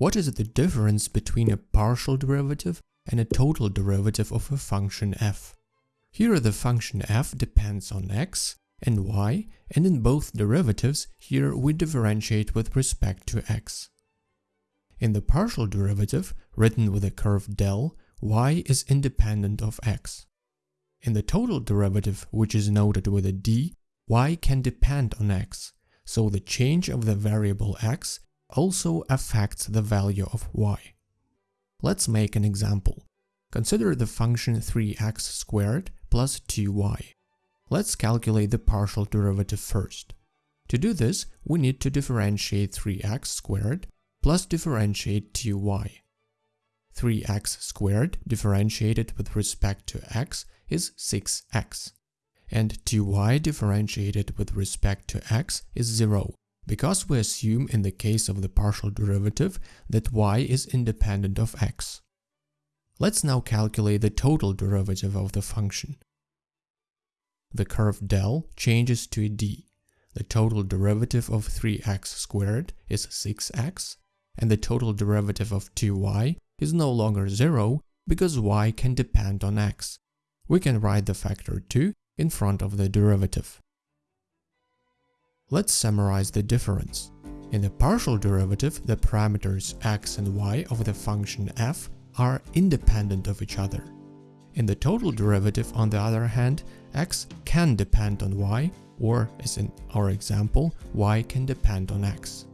What is the difference between a partial derivative and a total derivative of a function f? Here the function f depends on x and y, and in both derivatives, here we differentiate with respect to x. In the partial derivative, written with a curve del, y is independent of x. In the total derivative, which is noted with a d, y can depend on x, so the change of the variable x also affects the value of y. Let's make an example. Consider the function 3x squared plus 2y. Let's calculate the partial derivative first. To do this, we need to differentiate 3x squared plus differentiate 2y. 3x squared differentiated with respect to x is 6x, and 2y differentiated with respect to x is 0, because we assume in the case of the partial derivative that y is independent of x. Let's now calculate the total derivative of the function. The curve del changes to d. The total derivative of 3x squared is 6x, and the total derivative of 2y is no longer 0 because y can depend on x. We can write the factor 2 in front of the derivative. Let's summarize the difference. In the partial derivative, the parameters x and y of the function f are independent of each other. In the total derivative, on the other hand, x can depend on y, or as in our example, y can depend on x.